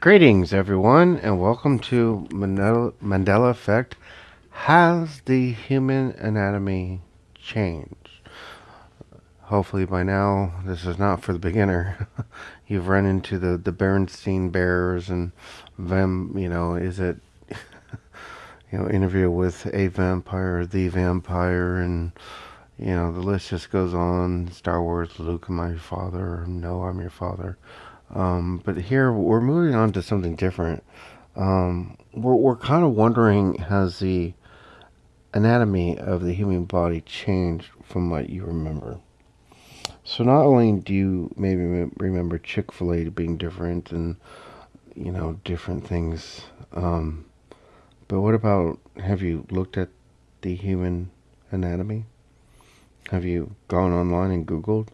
Greetings, everyone, and welcome to Mandela, Mandela Effect. Has the human anatomy changed? Hopefully, by now, this is not for the beginner. You've run into the, the Berenstein Bears and them, you know, is it, you know, interview with a vampire, the vampire, and, you know, the list just goes on. Star Wars, Luke, my father? No, I'm your father. Um, but here we're moving on to something different. Um, we're, we're kind of wondering has the anatomy of the human body changed from what you remember? So not only do you maybe remember Chick Fil A being different and you know different things, um, but what about have you looked at the human anatomy? Have you gone online and Googled?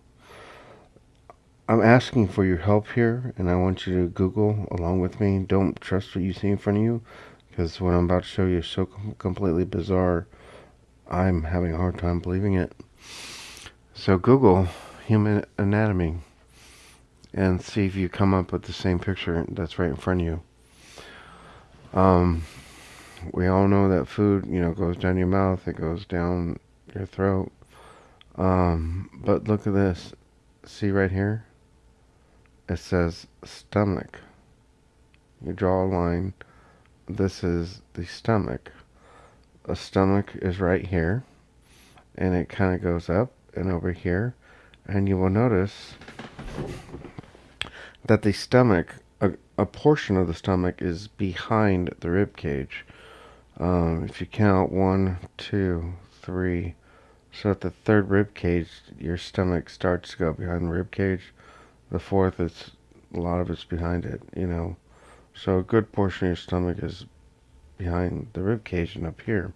I'm asking for your help here, and I want you to Google along with me. Don't trust what you see in front of you, because what I'm about to show you is so com completely bizarre. I'm having a hard time believing it. So Google human anatomy and see if you come up with the same picture that's right in front of you. Um, we all know that food, you know, goes down your mouth, it goes down your throat. Um, but look at this. See right here? It says stomach. You draw a line. This is the stomach. The stomach is right here. And it kind of goes up and over here. And you will notice that the stomach, a, a portion of the stomach is behind the rib cage. Um, if you count one, two, three, so at the third rib cage, your stomach starts to go behind the rib cage the fourth, it's a lot of it's behind it, you know. So a good portion of your stomach is behind the rib cage and up here.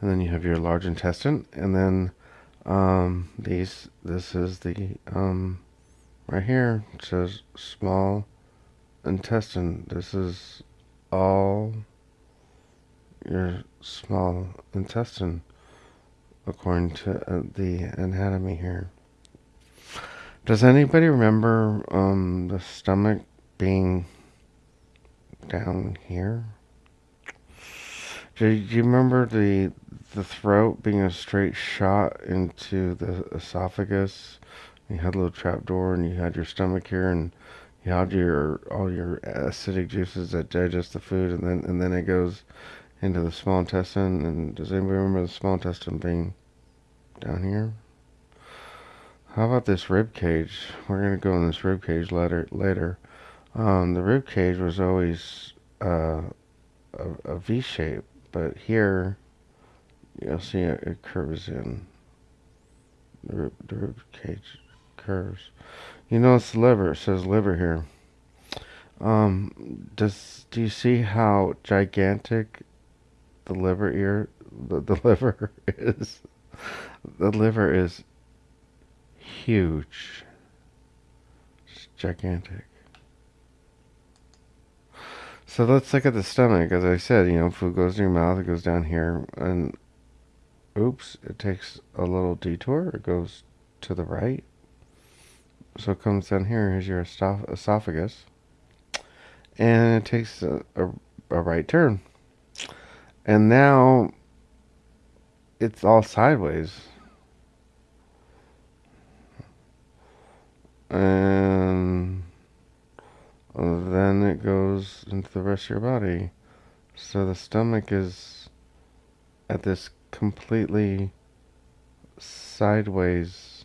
And then you have your large intestine, and then um, these. This is the um, right here. It says small intestine. This is all your small intestine according to uh, the anatomy here. Does anybody remember um, the stomach being down here? Do you remember the the throat being a straight shot into the esophagus? You had a little trap door, and you had your stomach here, and you had your all your acidic juices that digest the food, and then and then it goes into the small intestine. And does anybody remember the small intestine being down here? How about this rib cage? We're going to go in this rib cage later. later. Um, the rib cage was always uh, a, a V shape, but here you'll see it, it curves in. The rib, the rib cage curves. You it's the liver. It says liver here. Um, does do you see how gigantic the liver ear the, the liver is? The liver is huge. It's gigantic. So let's look at the stomach. As I said, you know, food goes in your mouth, it goes down here, and oops, it takes a little detour. It goes to the right. So it comes down here. Here's your esophagus. And it takes a, a, a right turn. And now it's all sideways. And then it goes into the rest of your body. So the stomach is at this completely sideways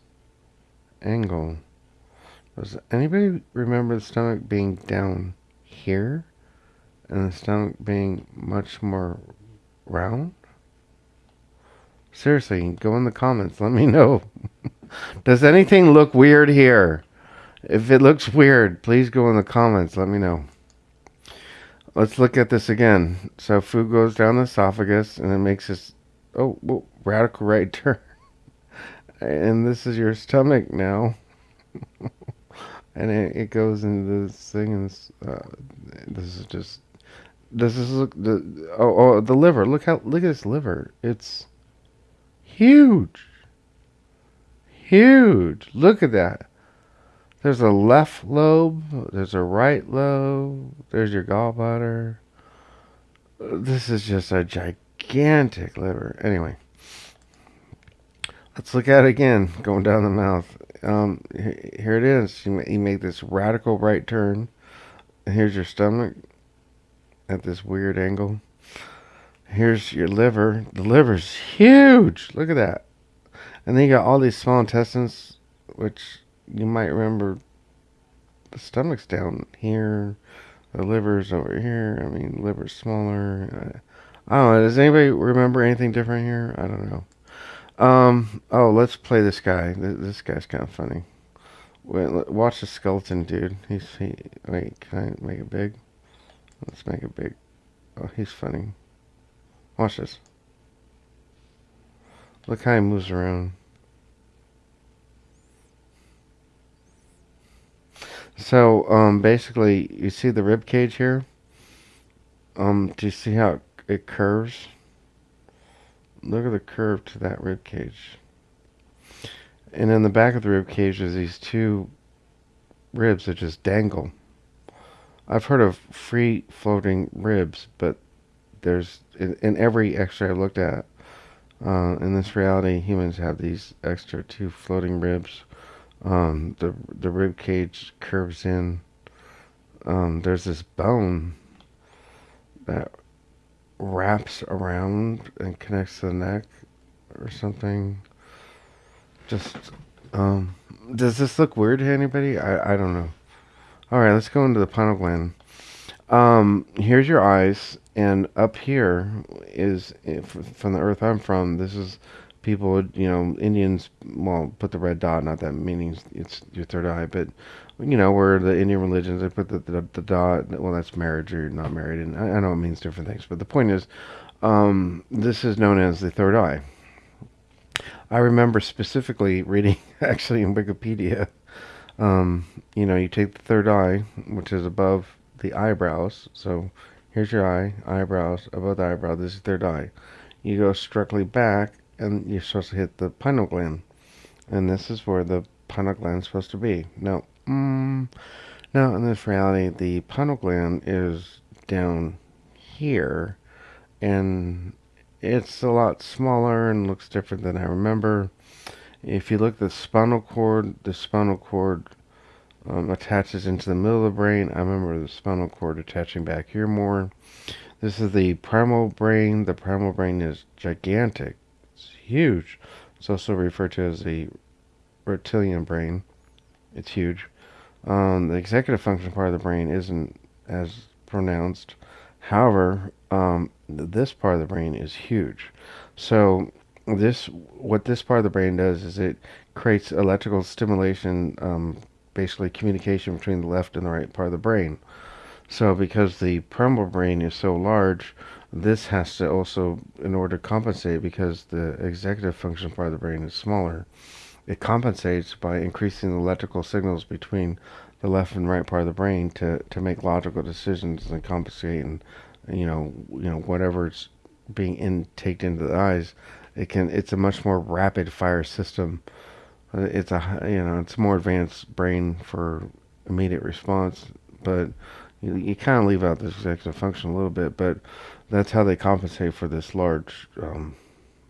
angle. Does anybody remember the stomach being down here and the stomach being much more round? Seriously, go in the comments. Let me know. Does anything look weird here? If it looks weird, please go in the comments. Let me know. Let's look at this again. So food goes down the esophagus and it makes this, oh, whoa, radical right turn. and this is your stomach now. and it, it, goes into this thing and uh, this is just, this is, look, the, oh, oh, the liver. Look how, look at this liver. It's huge. Huge. Look at that. There's a left lobe. There's a right lobe. There's your gallbladder. This is just a gigantic liver. Anyway, let's look at it again, going down the mouth. Um, here it is. You make this radical right turn. Here's your stomach at this weird angle. Here's your liver. The liver's huge. Look at that. And then you got all these small intestines, which you might remember the stomach's down here. The liver's over here. I mean, liver's smaller. I don't know. Does anybody remember anything different here? I don't know. Um. Oh, let's play this guy. This guy's kind of funny. Wait, watch the skeleton, dude. He's he. Wait, can I make it big? Let's make it big. Oh, he's funny. Watch this. Look how he moves around. So, um, basically, you see the rib cage here? Um, do you see how it curves? Look at the curve to that rib cage. And in the back of the rib cage is these two ribs that just dangle. I've heard of free floating ribs, but there's in, in every X-ray I've looked at. Uh, in this reality, humans have these extra two floating ribs. Um, the the rib cage curves in. Um, there's this bone that wraps around and connects to the neck or something. Just um, does this look weird to anybody? I I don't know. All right, let's go into the pineal gland. Um, here's your eyes, and up here is from the earth I'm from. This is people, would, you know, Indians. Well, put the red dot. Not that meaning it's your third eye, but you know, where the Indian religions they put the, the, the dot. Well, that's marriage or you're not married, and I, I, know it means different things. But the point is, um, this is known as the third eye. I remember specifically reading actually in Wikipedia um, you know, you take the third eye, which is above the eyebrows. So here's your eye, eyebrows, above the eyebrow. This is third eye. You go strictly back, and you're supposed to hit the pineal gland. And this is where the pineal gland is supposed to be. Now, mm, now in this reality, the pineal gland is down here, and it's a lot smaller and looks different than I remember. If you look at the spinal cord, the spinal cord um, attaches into the middle of the brain. I remember the spinal cord attaching back here more. This is the primal brain. The primal brain is gigantic. It's huge. It's also referred to as the reptilian brain. It's huge. Um, the executive function part of the brain isn't as pronounced. However, um, this part of the brain is huge. So this what this part of the brain does is it creates electrical stimulation um, basically communication between the left and the right part of the brain so because the primal brain is so large this has to also in order to compensate because the executive function part of the brain is smaller it compensates by increasing the electrical signals between the left and right part of the brain to, to make logical decisions and compensate and you know you know whatever's being intaked into the eyes it can it's a much more rapid fire system. It's a you know it's a more advanced brain for immediate response, but you, you kind of leave out this executive function a little bit. But that's how they compensate for this large um,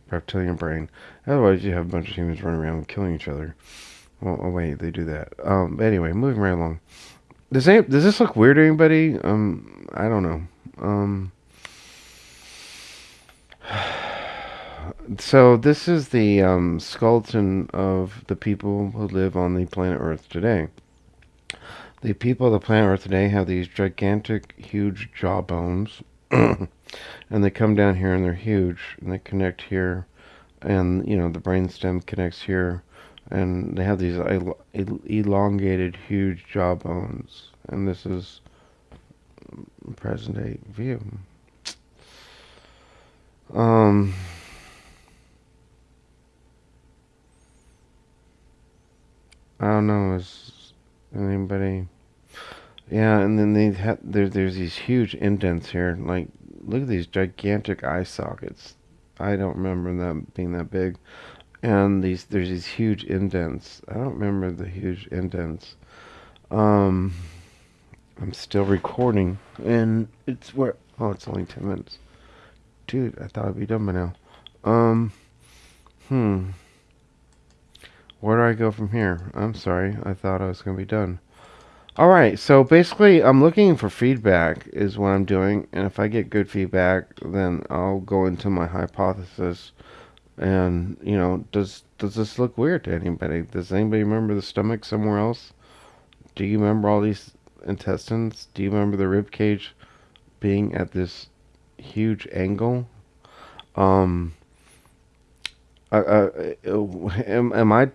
reptilian brain. Otherwise, you have a bunch of humans running around killing each other. Well, oh wait, they do that. Um, anyway, moving right along. Does any, does this look weird to anybody? Um, I don't know. Um. so this is the um, skeleton of the people who live on the planet Earth today. The people of the planet Earth today have these gigantic, huge jawbones, and they come down here and they're huge, and they connect here, and you know the brainstem connects here, and they have these el elongated, huge jawbones, and this is present day view. Um. I don't know. Is anybody? Yeah, and then they have there. There's these huge indents here. Like, look at these gigantic eye sockets. I don't remember them being that big. And these there's these huge indents. I don't remember the huge indents. Um, I'm still recording, and it's where. Oh, it's only ten minutes. Dude, I thought I'd be done by now. Um, hmm. Where do I go from here? I'm sorry. I thought I was gonna be done. All right. So basically, I'm looking for feedback is what I'm doing, and if I get good feedback, then I'll go into my hypothesis. And you know, does does this look weird to anybody? Does anybody remember the stomach somewhere else? Do you remember all these intestines? Do you remember the rib cage being at this huge angle? Um, uh, uh, am, am I?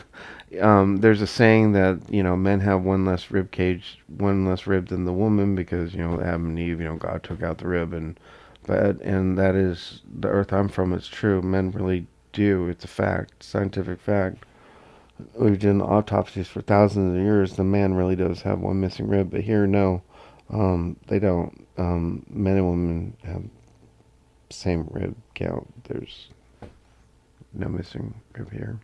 um, there's a saying that you know men have one less rib cage, one less rib than the woman because you know Adam and Eve, you know God took out the rib and but and that is the earth I'm from. It's true. Men really do. It's a fact, scientific fact. We've done autopsies for thousands of years. The man really does have one missing rib, but here, no, um, they don't. Um, men and women have same rib count. There's no missing rib here.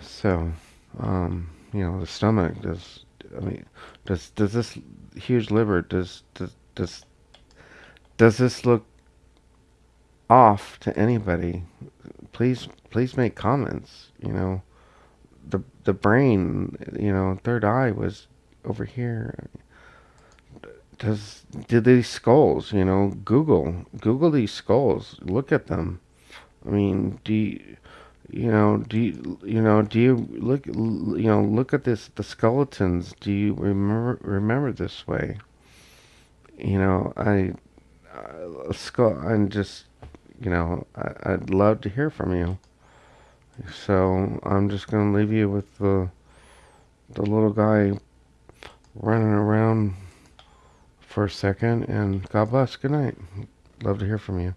So, um, you know, the stomach does. I mean, does does this huge liver does does does does this look off to anybody? Please please make comments. You know, the the brain. You know, third eye was over here. Does did these skulls? You know, Google Google these skulls. Look at them. I mean, do you, you know, do you, you know, do you look, you know, look at this, the skeletons. Do you remember, remember this way? You know, I, uh, skull, I'm just, you know, I, I'd love to hear from you. So I'm just gonna leave you with the, the little guy running around for a second, and God bless. Good night. Love to hear from you.